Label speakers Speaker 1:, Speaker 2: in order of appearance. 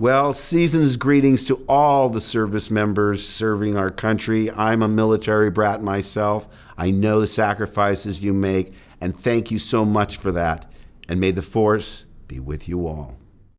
Speaker 1: Well, season's greetings to all the service members serving our country. I'm a military brat myself. I know the sacrifices you make, and thank you so much for that. And may the force be with you all.